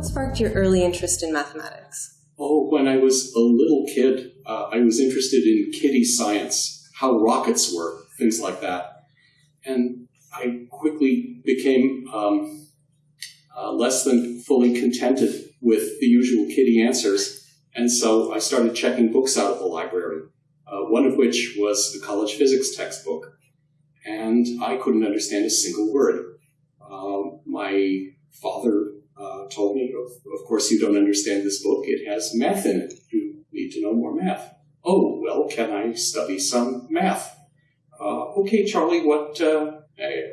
What sparked your early interest in mathematics? Oh, when I was a little kid, uh, I was interested in kiddie science, how rockets work, things like that. And I quickly became um, uh, less than fully contented with the usual kiddie answers. And so I started checking books out of the library, uh, one of which was the college physics textbook. And I couldn't understand a single word. Uh, my father told me, of, of course, you don't understand this book. It has math in it. You need to know more math. Oh, well, can I study some math? Uh, okay, Charlie, what uh,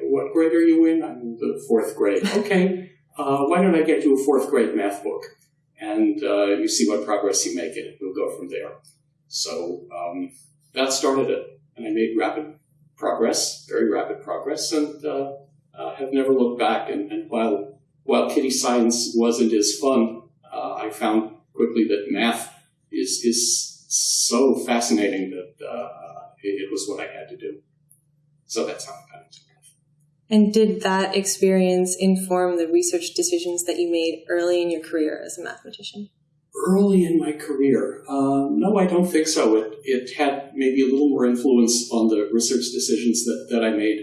what grade are you in? I'm in the fourth grade. Okay, uh, why don't I get you a fourth grade math book? And uh, you see what progress you make in it. We'll go from there. So um, that started it. And I made rapid progress, very rapid progress, and uh, uh, have never looked back. And, and, while, while kiddie science wasn't as fun, uh, I found quickly that math is, is so fascinating that uh, it, it was what I had to do. So that's how I got into it. And did that experience inform the research decisions that you made early in your career as a mathematician? Early in my career? Uh, no, I don't think so. It, it had maybe a little more influence on the research decisions that, that I made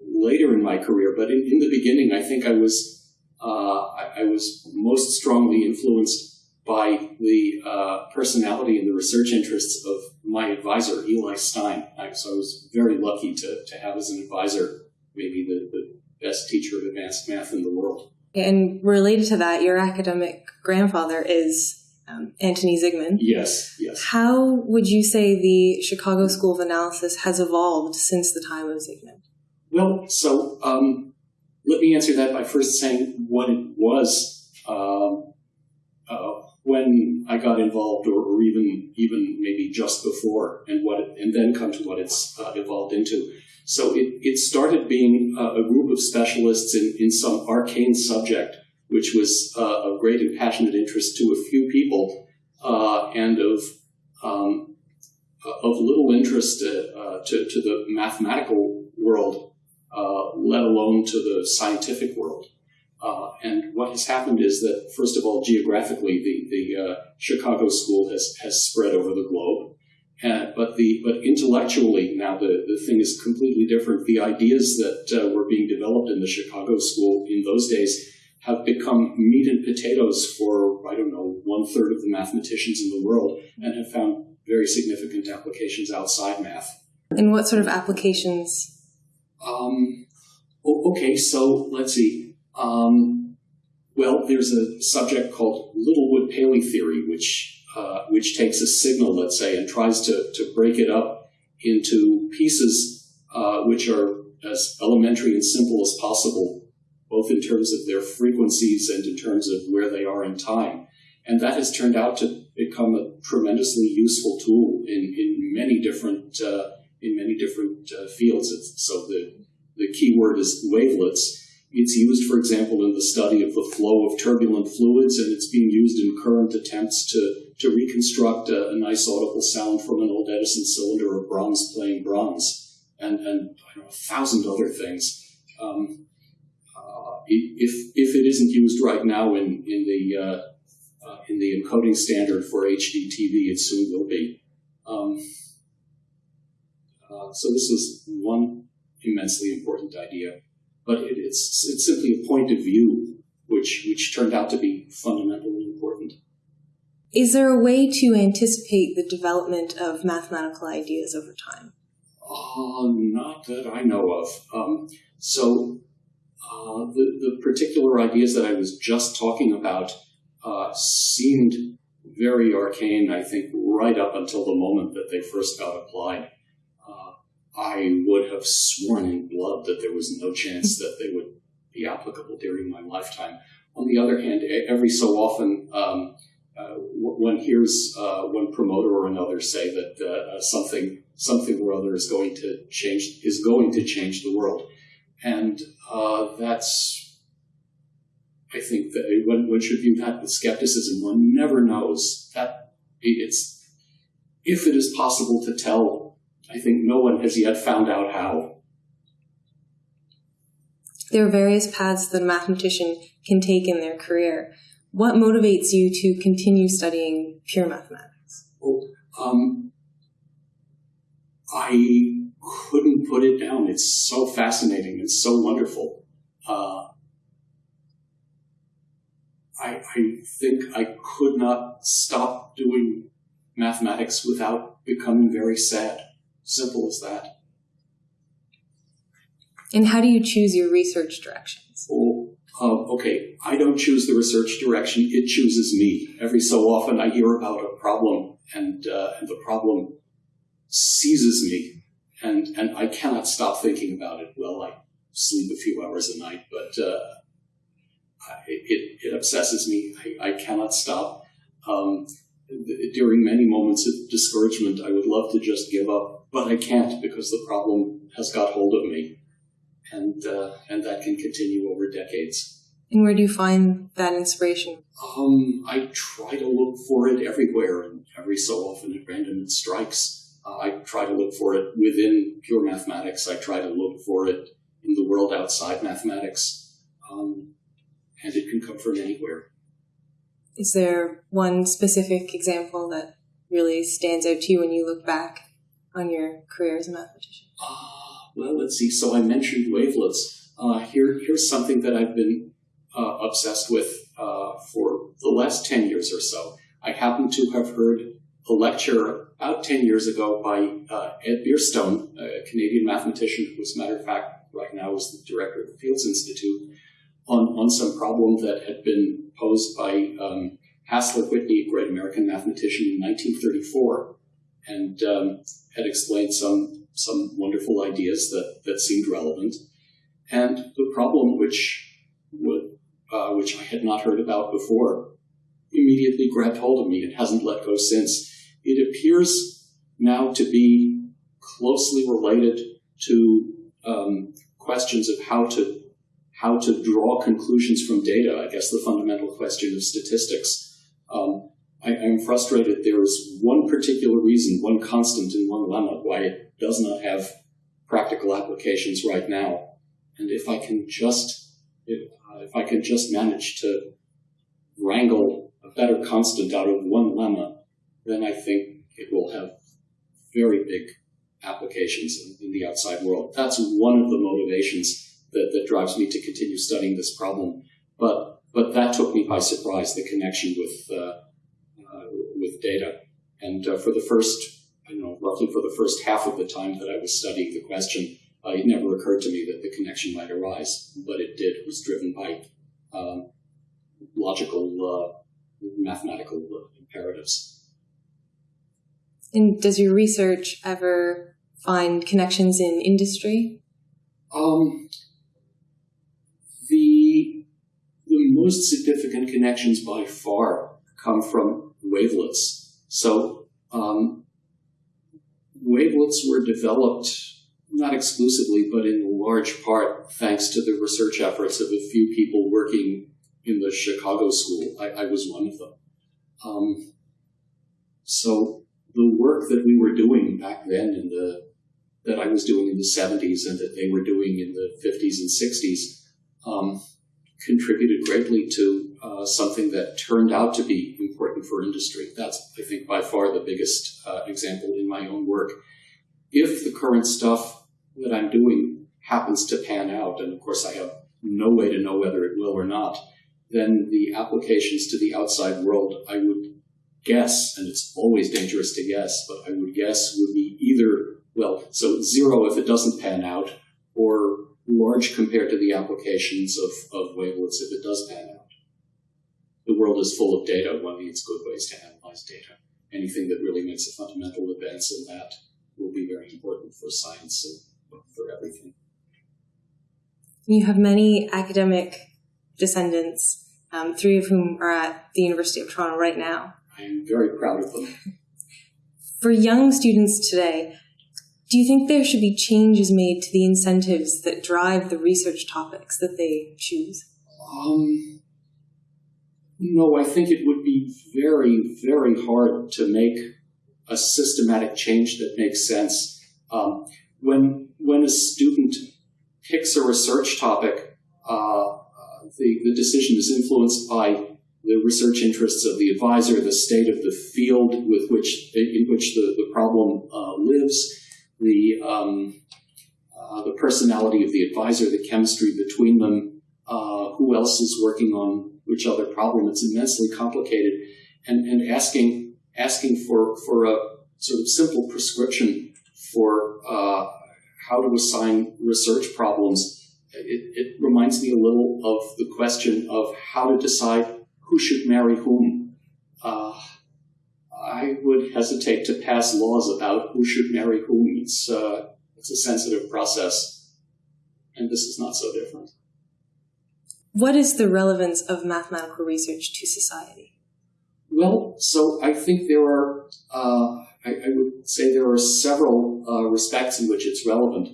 later in my career. But in, in the beginning, I think I was, uh, I, I, was most strongly influenced by the uh, personality and the research interests of my advisor, Eli Stein. I, so I was very lucky to, to have as an advisor maybe the, the best teacher of advanced math in the world. And related to that, your academic grandfather is um, Antoni Zygmund. Yes, yes. How would you say the Chicago School of Analysis has evolved since the time of Zygmund? Well, so um, let me answer that by first saying what it was um, uh, when I got involved, or, or, even even maybe just before, and what, it, and then come to what it's uh, evolved into. So it, it started being a, a group of specialists in, in some arcane subject, which was uh, of great and passionate interest to a few people, uh, and of um, of little interest uh, uh to, to the mathematical world, uh, let alone to the scientific world. Uh, and what has happened is that, first of all, geographically, the, the Chicago school has, has spread over the globe. Uh, but the but intellectually now the, the thing is completely different. The ideas that uh, were being developed in the Chicago school in those days have become meat and potatoes for I don't know one third of the mathematicians in the world, and have found very significant applications outside math. And what sort of applications? Um, okay, so let's see. Um, well, there's a subject called Littlewood Paley theory, which uh, which takes a signal, let's say, and tries to, to break it up into pieces uh, which are as elementary and simple as possible, both in terms of their frequencies and in terms of where they are in time. And that has turned out to become a tremendously useful tool in, in many different uh, in many different uh, fields. It's, so the the key word is wavelets. It's used, for example, in the study of the flow of turbulent fluids, and it's being used in current attempts to to reconstruct a, a, nice audible sound from an old Edison cylinder or Brahms playing Brahms, and, and know, a thousand other things. Um, uh, if, if it isn't used right now in, in, the, uh, uh, in the encoding standard for HD TV, it soon will be. Um, uh, so this was one immensely important idea, but it, it's, it's simply a point of view which, which turned out to be fundamentally important. Is there a way to anticipate the development of mathematical ideas over time? Uh, not that I know of. Um, so, uh, the, the particular ideas that I was just talking about uh, seemed very arcane, I think, right up until the moment that they first got applied. Uh, I would have sworn in blood that there was no chance that they would be applicable during my lifetime. On the other hand, every so often, um, uh, one hears uh, one promoter or another say that uh, something something or other is going to change is going to change the world, and that's I think that one, one should view that with skepticism. One never knows that it's if it is possible to tell. I think no one has yet found out how. There are various paths that a mathematician can take in their career. What motivates you to continue studying pure mathematics? Well, um, I couldn't put it down. It's so fascinating. It's so wonderful. Uh, I, I think I could not stop doing mathematics without becoming very sad. Simple as that. And how do you choose your research directions? Oh, okay, I don't choose the research direction, it chooses me. Every so often I hear about a problem and, uh, and the problem seizes me and, and I cannot stop thinking about it. Well, I sleep a few hours a night, but uh, it, it obsesses me. I, I cannot stop. Um, during many moments of discouragement, I would love to just give up, but I can't because the problem has got hold of me, and uh, and that can continue over decades. And where do you find that inspiration? Um, I try to look for it everywhere, and every so often at random it strikes. Uh, I try to look for it within pure mathematics. I try to look for it in the world outside mathematics. Um, and it can come from anywhere. Is there one specific example that really stands out to you when you look back on your career as a mathematician? Uh, well, let's see. So I mentioned wavelets. Uh, here, here's something that I've been uh, obsessed with uh, for the last 10 years or so. I happen to have heard a lecture about 10 years ago by uh, Ed Bierstone, a Canadian mathematician who, as a matter of fact, right now is the director of the Fields Institute on, on some problem that had been posed by um, Whitney, a great American mathematician, in 1934, and um, had explained some some wonderful ideas that, that seemed relevant. And the problem, which would, uh, which I had not heard about before, immediately grabbed hold of me and hasn't let go since. It appears now to be closely related to um, questions of how to how to draw conclusions from data, I guess the fundamental question of statistics. Um, I, am frustrated. There is one particular reason, one constant and one lemma why it does not have practical applications right now. And if I can just, if, uh, if I can just manage to wrangle a better constant out of one lemma, then I think it will have very big applications in, in the outside world. That's one of the motivations that, that drives me to continue studying this problem. But but that took me by surprise, the connection with uh, data. And uh, for the first, you know, roughly for the first half of the time that I was studying the question, uh, it never occurred to me that the connection might arise, but it did. It was driven by um, logical, uh, mathematical imperatives. And does your research ever find connections in industry? Um, the, the most significant connections by far come from wavelets. So um, wavelets were developed not exclusively, but in large part thanks to the research efforts of a few people working in the Chicago school. I, I was one of them. Um, so the work that we were doing back then in the that I was doing in the 70s and that they were doing in the 50s and 60s um, contributed greatly to uh, something that turned out to be important for industry. That's, I think, by far the biggest uh, example in my own work. If the current stuff that I'm doing happens to pan out, and of course I have no way to know whether it will or not, then the applications to the outside world, I would guess, and it's always dangerous to guess, but I would guess would be either, well, so zero if it doesn't pan out, or large compared to the applications of, of wavelets if it does pan out. World is full of data. One needs good ways to analyze data. Anything that really makes a fundamental advance in that will be very important for science and for everything. You have many academic descendants, um, three of whom are at the University of Toronto right now. I am very proud of them. For young students today, do you think there should be changes made to the incentives that drive the research topics that they choose? Um, no, I think it would be very, very hard to make a systematic change that makes sense. Um, when when a student picks a research topic, uh, the the decision is influenced by the research interests of the advisor, the state of the field with which in which the, the problem uh, lives, the um, uh, the personality of the advisor, the chemistry between them, uh, else is working on which other problem. It's immensely complicated, and and asking asking for for a sort of simple prescription for uh, how to assign research problems. It, it reminds me a little of the question of how to decide who should marry whom. Uh, I would hesitate to pass laws about who should marry whom. It's, uh, it's a sensitive process, and this is not so different. What is the relevance of mathematical research to society? Well, so I think there are, uh, I, I, would say there are several uh, respects in which it's relevant.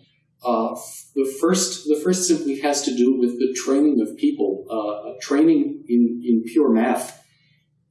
Uh, the first, the first simply has to do with the training of people. Uh, training in, in pure math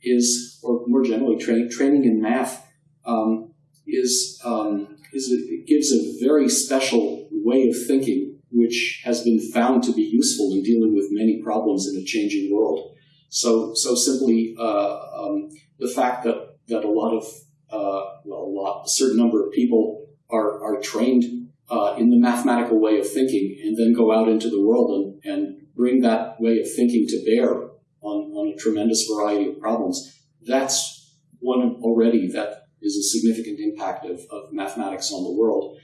is, or more generally, tra- training in math um, is, um, is a, it gives a very special way of thinking, which has been found to be useful in dealing with many problems in a changing world. So, so simply uh, um, the fact that that a lot of uh, well, a lot, a certain number of people are are trained uh, in the mathematical way of thinking and then go out into the world and, and bring that way of thinking to bear on, on a tremendous variety of problems, that's one already that is a significant impact of, of mathematics on the world.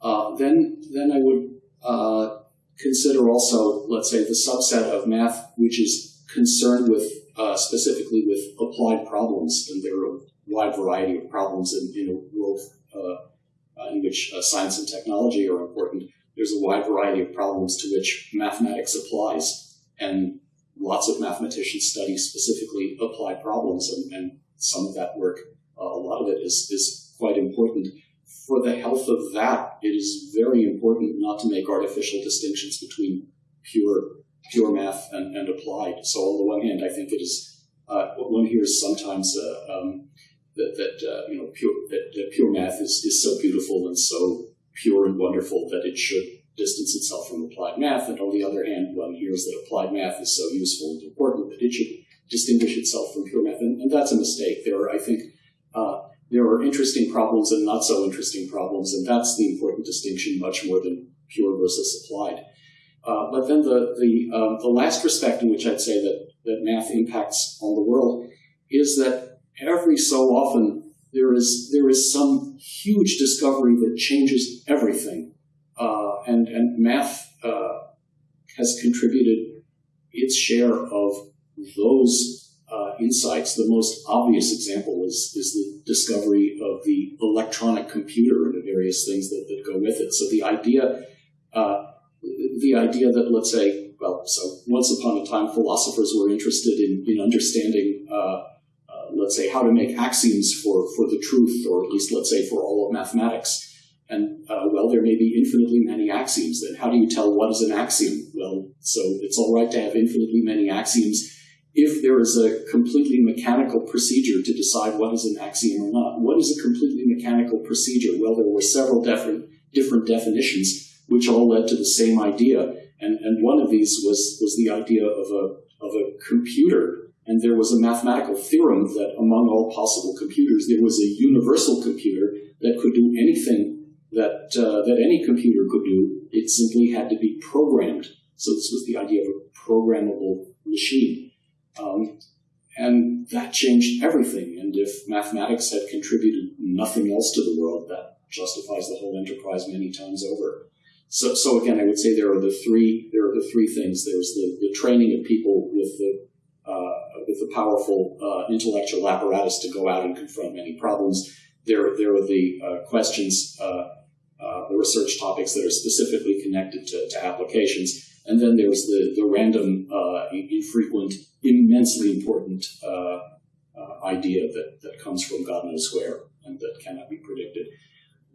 Uh, then, then I would uh, consider also, let's say, the subset of math which is concerned with uh, specifically with applied problems, and there are a wide variety of problems in, in a world uh, uh, in which uh, science and technology are important, there's a wide variety of problems to which mathematics applies. And lots of mathematicians study specifically applied problems, and, and some of that work, a lot of it is, is quite important. For the health of that, it is very important not to make artificial distinctions between pure pure math and, and applied. So on the one hand, I think it is uh, one hears sometimes uh, um, that, that uh, you know pure that, pure math is, is so beautiful and so pure and wonderful that it should distance itself from applied math. And on the other hand, one hears that applied math is so useful and important that it should distinguish itself from pure math. And, and that's a mistake. There are, I think, uh, there are interesting problems and not so interesting problems, and that's the important distinction, much more than pure versus applied. Uh, but then the the, um, the last respect in which I'd say that that math impacts on the world is that every so often there is there is some huge discovery that changes everything, uh, and and math uh, has contributed its share of those uh, insights. The most obvious example is is the discovery of the electronic computer and the various things that, that go with it. So the idea uh, the idea that let's say well, so once upon a time philosophers were interested in in understanding uh, let's say, how to make axioms for, for the truth, or at least, let's say, for all of mathematics. And, uh, well, there may be infinitely many axioms. Then how do you tell what is an axiom? Well, so it's all right to have infinitely many axioms if there is a completely mechanical procedure to decide what is an axiom or not. What is a completely mechanical procedure? Well, there were several different, different definitions which all led to the same idea. And, and one of these was, was the idea of a, of a computer and there was a mathematical theorem that among all possible computers, there was a universal computer that could do anything that, uh, that any computer could do. It simply had to be programmed. So this was the idea of a programmable machine. And that changed everything. And if mathematics had contributed nothing else to the world, that justifies the whole enterprise many times over. So, so again, I would say there are the three there are the three things. There's the, the training of people with the uh, with a powerful uh, intellectual apparatus to go out and confront many problems. There, there are the uh, questions, the research topics that are specifically connected to, to applications. And then there's the, the random, uh, infrequent, immensely important uh, uh, idea that, that comes from God knows where and that cannot be predicted.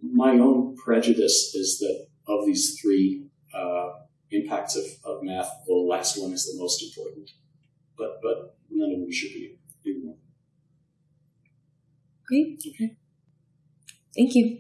My own prejudice is that of these three uh, impacts of, of math, the last one is the most important but but none of them should be ignored. Great. Okay. Thank you.